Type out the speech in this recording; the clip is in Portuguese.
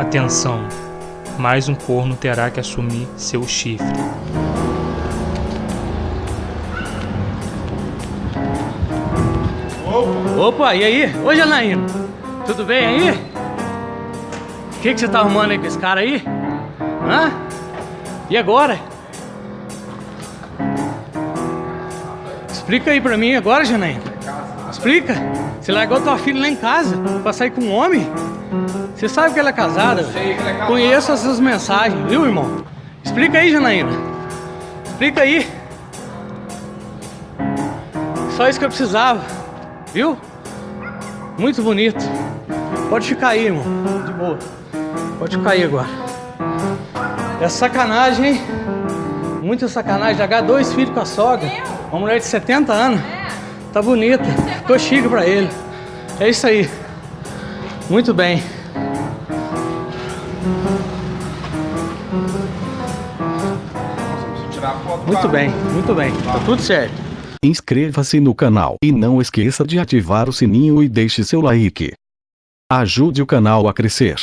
Atenção, mais um corno terá que assumir seu chifre. Opa, e aí? Ô Janaína, tudo bem aí? O que, que você tá arrumando aí com esse cara aí? Hã? E agora? Explica aí pra mim agora, Janaína. Explica. Você largou tua filha lá em casa pra sair com um homem? Você sabe que ela é casada? Conheço essas mensagens, viu, irmão? Explica aí, Janaína. Explica aí. Só isso que eu precisava, viu? Muito bonito. Pode ficar aí, irmão. De boa. Pode ficar aí agora. É sacanagem, hein? Muita sacanagem. Largar dois filhos com a sogra. Uma mulher de 70 anos. Tá bonita. Tô chique pra ele. É isso aí. Muito bem. Muito bem, muito bem. Tá tudo certo. Inscreva-se no canal e não esqueça de ativar o sininho e deixe seu like. Ajude o canal a crescer.